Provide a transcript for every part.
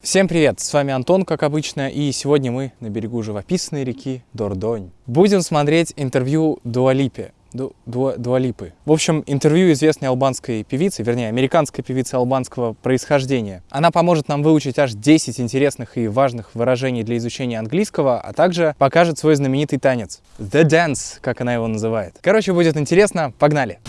Всем привет, с вами Антон, как обычно, и сегодня мы на берегу живописной реки Дордонь. Будем смотреть интервью Дуалипе. Ду, Ду, Дуалипы. В общем, интервью известной албанской певицы, вернее, американской певицы албанского происхождения. Она поможет нам выучить аж 10 интересных и важных выражений для изучения английского, а также покажет свой знаменитый танец. The Dance, как она его называет. Короче, будет интересно. Погнали!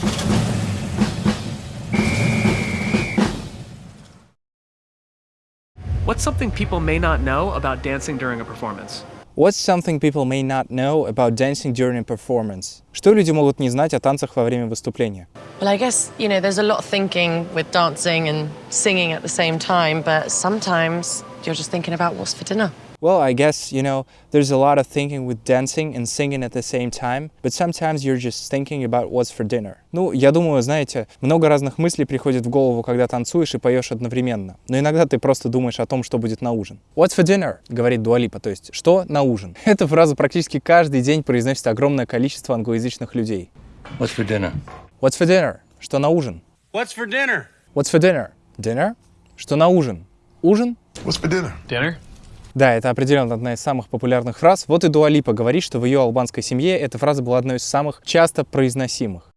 What's something people may not know about dancing during a performance? What's something people may not know about dancing during a performance? Что люди могут не знать о танцах во время выступления? Well, I guess, you know, there's a lot of thinking with dancing and singing at the same time, but sometimes you're just thinking about what's for dinner. Well, I guess, you know, there's a lot of thinking with dancing and singing at the same time, but sometimes you're just thinking about what's for dinner. Ну, я думаю, знаете, много разных мыслей приходит в голову, когда танцуешь и поешь одновременно. Но иногда ты просто думаешь о том, что будет на ужин. What's for dinner? говорит Дуалипа, то есть, что на ужин? Эту фразу практически каждый день произносит огромное количество англоязычных людей. What's for dinner? What's for dinner? Что на ужин? What's for dinner? What's for dinner? Dinner? Что на ужин? Ужин? What's for dinner? Dinner? Да, это определенно одна из самых популярных фраз. Вот и Дуалипа говорит, что в ее албанской семье эта фраза была одной из самых часто произносимых.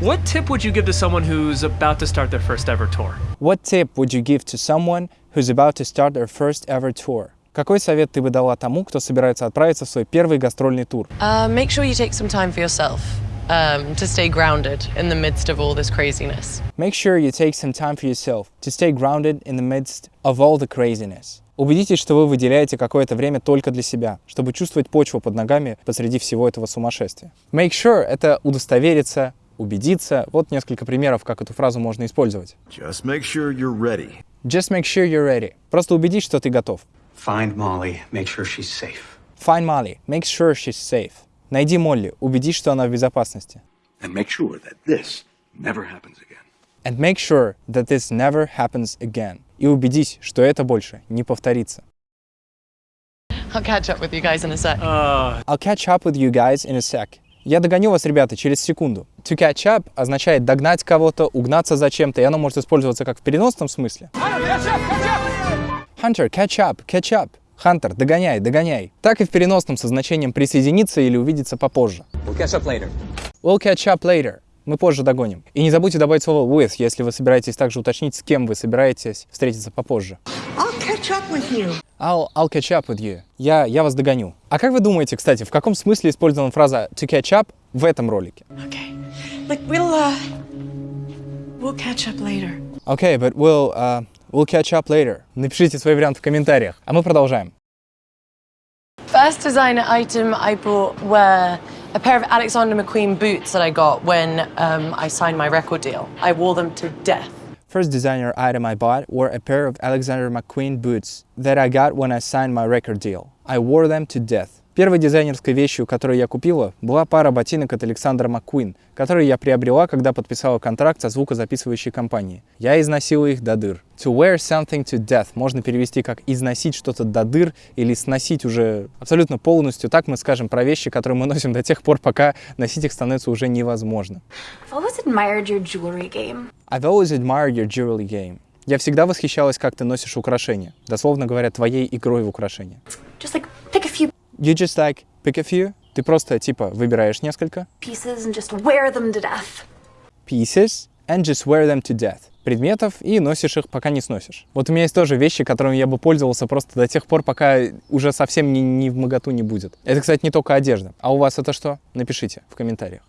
What tip would you give to someone who's about to start their first ever tour? What tip would you give to someone who's about to start their first ever tour? Какой совет ты бы дала тому, кто собирается отправиться в свой первый гастрольный тур? Uh, make sure you take some time for yourself um, to stay grounded in the midst of all this craziness. Make sure you take some time for yourself to stay grounded in the midst of all the craziness. Убедитесь, что вы выделяете какое-то время только для себя, чтобы чувствовать почву под ногами посреди всего этого сумасшествия. Make sure — это удостовериться, убедиться. Вот несколько примеров, как эту фразу можно использовать. Just make sure you're ready. Just make sure you're ready. Просто убедись, что ты готов. Find Molly. Make sure she's safe. Find Molly. Make sure she's safe. Найди Молли. Убедись, что она в безопасности. And make sure that this never happens again. And make sure that this never happens again. И убедись, что это больше не повторится. I'll catch up with you guys in a sec. Uh, I'll catch up with you guys in a sec. Я догоню вас, ребята, через секунду. To catch up означает догнать кого-то, угнаться за чем-то, и оно может использоваться как в переносном смысле. Hunter, catch up, catch up. Хантер, догоняй, догоняй. Так и в переносном со значением присоединиться или увидеться попозже. We'll catch up later. We'll catch up later. Мы позже догоним. И не забудьте добавить слово with, если вы собираетесь также уточнить, с кем вы собираетесь встретиться попозже. I'll catch up with you. I'll, I'll catch up with you. Я, я вас догоню. А как вы думаете, кстати, в каком смысле использована фраза to catch up в этом ролике? Okay. Like we'll uh we'll catch up later. Okay, but we'll, uh, we'll catch up later. Напишите свой вариант в комментариях. А мы продолжаем. First designer item I bought were a pair of Alexander McQueen boots that I got when um, I signed my record deal. I wore them to death. First designer item I bought were a pair of Alexander McQueen boots that I got when I signed my record deal. I wore them to death. Первой дизайнерской вещью, которую я купила, была пара ботинок от Александра McQueen, которые я приобрела, когда подписала контракт со звукозаписывающей компанией. Я износила их до дыр. To wear something to death можно перевести как износить что-то до дыр или сносить уже абсолютно полностью. Так мы скажем про вещи, которые мы носим до тех пор, пока носить их становится уже невозможно. I've always admired your jewelry game. I've always admired your jewelry game. Я всегда восхищалась, как ты носишь украшения. Дословно говоря, твоей игрой в украшения. Just like pick a few You just like pick a few. Ты просто типа выбираешь несколько pieces and just wear them to death. pieces and just wear them to death. Предметов и носишь их, пока не сносишь. Вот у меня есть тоже вещи, которыми я бы пользовался просто до тех пор, пока уже совсем не, не в моготу не будет. Это, кстати, не только одежда. А у вас это что? Напишите в комментариях.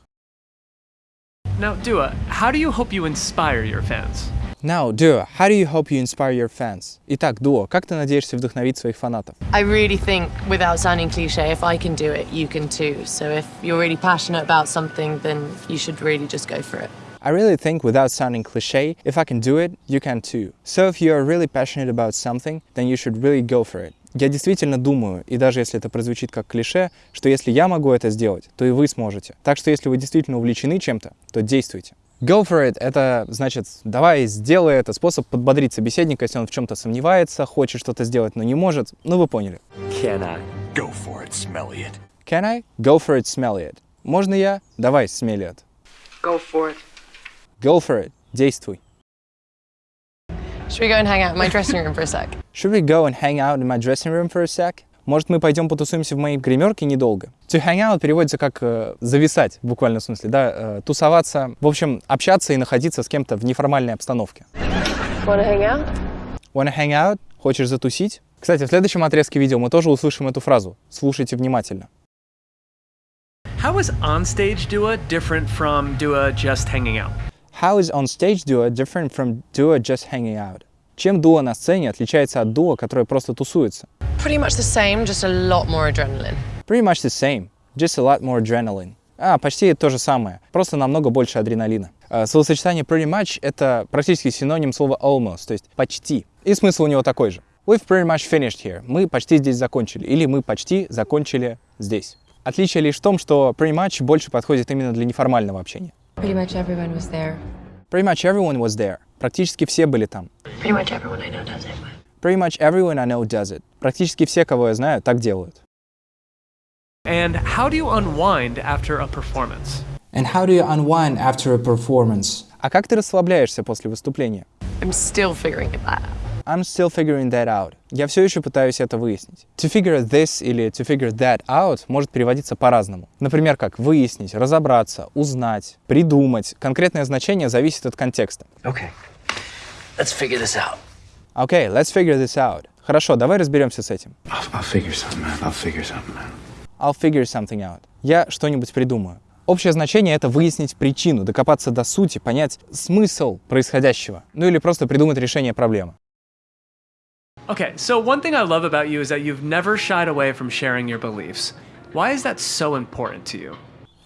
now, Dua, how do you hope you inspire your fans? Now, Duo, how do you hope you inspire your fans? Итак, Дуо, как ты надеешься вдохновить своих фанатов? I really think, without sounding cliche, if I can do it, you can too. So if you're really passionate about something, then you should really just go for it. I really think, without sounding cliche, if I can do it, you can too. So if you are really passionate about something, then you should really go for it. Я действительно думаю, и даже если это прозвучит как клише, что если я могу это сделать, то и вы сможете. Так что если вы действительно увлечены чем-то, то действуйте. Go for it — это значит «давай, сделай это», способ подбодрить собеседника, если он в чем-то сомневается, хочет что-то сделать, но не может. Ну, вы поняли. Can I? Go for it, smelly it. Can I? Go for it, smelly it. Можно я? Давай, смели это. Go for it. Go for it. Действуй. Should we go and hang out in my dressing room for a sec? Should we go and hang out in my dressing room for a sec? Может, мы пойдем потусуемся в моей гримерке недолго? To hang out переводится как э, зависать, в буквальном смысле, да, э, тусоваться, в общем, общаться и находиться с кем-то в неформальной обстановке. Wanna hang out? Wanna hang out? Хочешь затусить? Кстати, в следующем отрезке видео мы тоже услышим эту фразу. Слушайте внимательно. How is onstage Dua different from Dua just hanging out? How is on stage duo different from duo just hanging out? Чем дуо на сцене отличается от дуо, которое просто тусуется? Pretty much the same, just a lot more adrenaline. Pretty much the same, just a lot more adrenaline. А, почти то же самое, просто намного больше адреналина. А, Словосочетание pretty much — это практически синоним слова almost, то есть почти. И смысл у него такой же. We've pretty much finished here. Мы почти здесь закончили. Или мы почти закончили здесь. Отличие лишь в том, что pretty much больше подходит именно для неформального общения. Pretty much everyone was there. Pretty much everyone was there. Практически все были там. Pretty much everyone I know does it. Pretty much everyone I know does it. Практически все, кого я знаю, так делают. And how do you unwind after a performance? And how do you unwind after a performance? А как ты расслабляешься после выступления? I'm still figuring it out. I'm still figuring that out. Я все еще пытаюсь это выяснить. To figure this или to figure that out может переводиться по-разному. Например, как выяснить, разобраться, узнать, придумать. Конкретное значение зависит от контекста. Okay. Let's figure this out. Okay, let's figure this out. Хорошо, давай разберемся с этим. I'll, I'll figure something out. I'll figure something out. I'll figure something out. Я что-нибудь придумаю. Общее значение — это выяснить причину, докопаться до сути, понять смысл происходящего, ну или просто придумать решение проблемы. Okay, so one thing I love about you is that you've never shied away from sharing your beliefs. Why is that so important to you?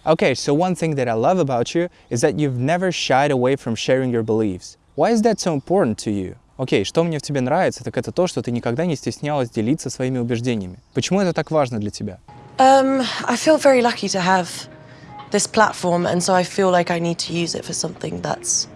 Okay, so one thing that I love about you is that you've never shied away from sharing your beliefs. Why is that so important to you? Окей, что мне в тебе нравится, так это то, что ты никогда не стеснялась делиться своими убеждениями. Почему это так важно для тебя? Um, I feel very lucky to have this platform, and so I feel like I need to use it for something that's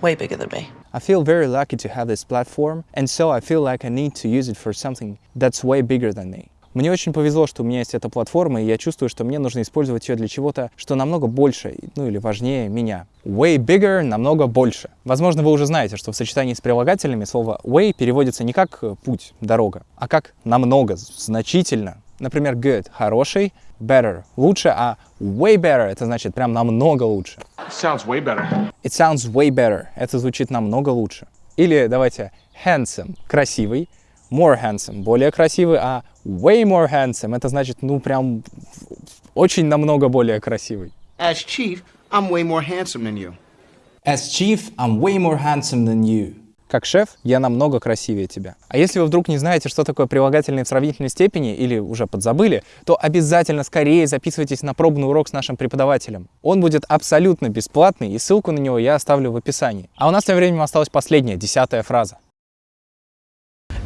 way bigger than me. I feel very lucky to have this platform, and so I feel like I need to use it for something that's way bigger than me. Мне очень повезло, что у меня есть эта платформа, и я чувствую, что мне нужно использовать ее для чего-то, что намного больше, ну или важнее меня. Way bigger – намного больше. Возможно, вы уже знаете, что в сочетании с прилагательными слово way переводится не как путь, дорога, а как намного, значительно. Например, good – хороший, better – лучше, а way better – это значит прям намного лучше. Sounds way better. It sounds way better. Это звучит намного лучше. Или давайте handsome – красивый, more handsome – более красивый, а way more handsome – это значит, ну, прям очень намного более красивый. As chief, I'm way more handsome than you. As chief, I'm way more handsome than you. Как шеф, я намного красивее тебя. А если вы вдруг не знаете, что такое прилагательные в сравнительной степени или уже подзабыли, то обязательно скорее записывайтесь на пробный урок с нашим преподавателем. Он будет абсолютно бесплатный, и ссылку на него я оставлю в описании. А у нас тем временем осталась последняя, десятая фраза.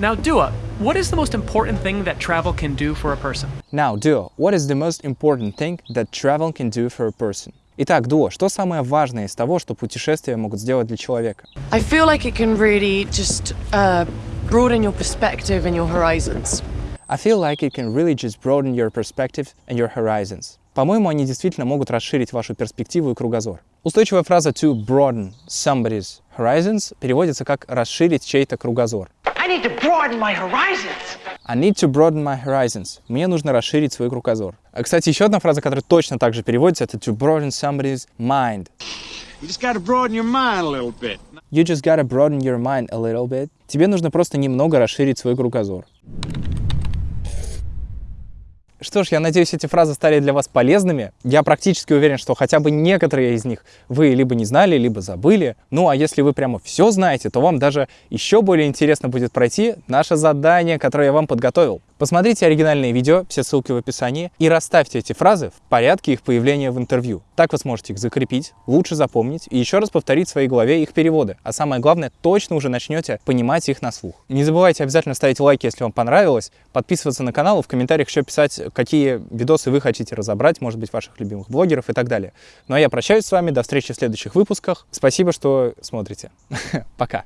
Now, Dua, what is the most important thing that travel can do for a person? Now, Duo, what is the most important thing that travel can do for a person? Итак, Дуо, что самое важное из того, что путешествия могут сделать для человека? I feel like it can really just uh, broaden your perspective and your horizons. I feel like it can really just broaden your perspective and your horizons. По-моему, они действительно могут расширить вашу перспективу и кругозор. Устойчивая фраза to broaden somebody's horizons переводится как расширить чей-то кругозор. I need to broaden my horizons. I need to broaden my horizons. Мне нужно расширить свой кругозор. А, Кстати, еще одна фраза, которая точно так же переводится, это to broaden somebody's mind. You just gotta broaden your mind a little bit. You just gotta broaden your mind a little bit. Тебе нужно просто немного расширить свой кругозор. Что ж, я надеюсь, эти фразы стали для вас полезными. Я практически уверен, что хотя бы некоторые из них вы либо не знали, либо забыли. Ну а если вы прямо все знаете, то вам даже еще более интересно будет пройти наше задание, которое я вам подготовил. Посмотрите оригинальные видео, все ссылки в описании, и расставьте эти фразы в порядке их появления в интервью. Так вы сможете их закрепить, лучше запомнить и еще раз повторить в своей голове их переводы. А самое главное, точно уже начнете понимать их на слух. Не забывайте обязательно ставить лайки, если вам понравилось, подписываться на канал, и в комментариях еще писать, какие видосы вы хотите разобрать, может быть, ваших любимых блогеров и так далее. Ну а я прощаюсь с вами, до встречи в следующих выпусках. Спасибо, что смотрите. Пока.